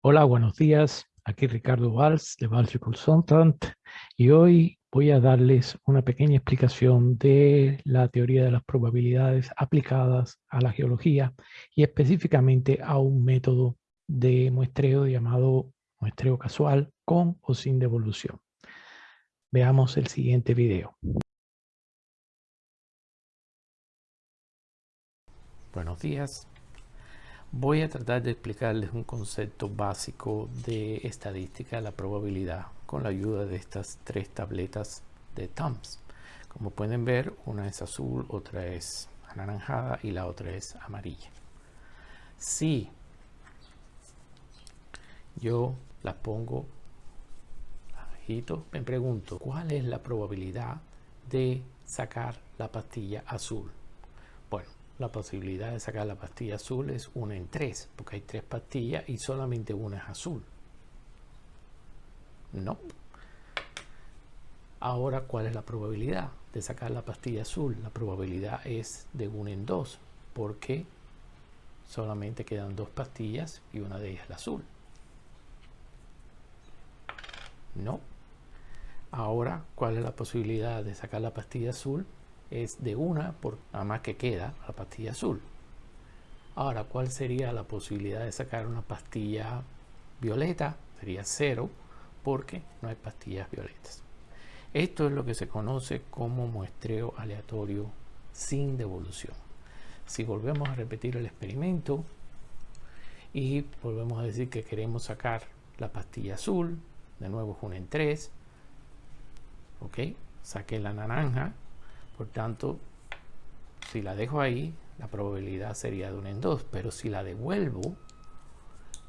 Hola, buenos días. Aquí Ricardo Valls de Valls Consultant y hoy voy a darles una pequeña explicación de la teoría de las probabilidades aplicadas a la geología y específicamente a un método de muestreo llamado muestreo casual con o sin devolución. Veamos el siguiente video. Buenos días. Voy a tratar de explicarles un concepto básico de estadística la probabilidad con la ayuda de estas tres tabletas de TOMS. Como pueden ver, una es azul, otra es anaranjada y la otra es amarilla. Si yo las pongo abajito, me pregunto, ¿cuál es la probabilidad de sacar la pastilla azul? Bueno, la posibilidad de sacar la pastilla azul es una en tres, porque hay tres pastillas y solamente una es azul. No. Ahora, ¿cuál es la probabilidad de sacar la pastilla azul? La probabilidad es de 1 en 2, porque solamente quedan dos pastillas y una de ellas es la azul. No. Ahora, ¿cuál es la posibilidad de sacar la pastilla azul? Es de una por nada más que queda la pastilla azul. Ahora, ¿cuál sería la posibilidad de sacar una pastilla violeta? Sería cero porque no hay pastillas violetas. Esto es lo que se conoce como muestreo aleatorio sin devolución. Si volvemos a repetir el experimento y volvemos a decir que queremos sacar la pastilla azul, de nuevo es 1 en 3, ok, saqué la naranja, por tanto, si la dejo ahí, la probabilidad sería de 1 en 2. Pero si la devuelvo,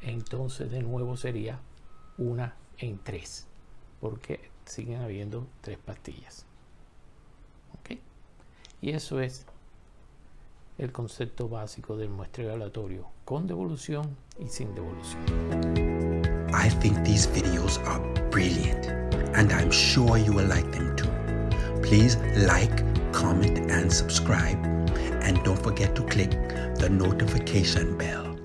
entonces de nuevo sería 1 en 3. Porque siguen habiendo tres pastillas. ¿Ok? Y eso es el concepto básico del muestreo aleatorio con devolución y sin devolución. I think these videos are brilliant and I'm sure you will like them too. Please like, comment and subscribe and don't forget to click the notification bell.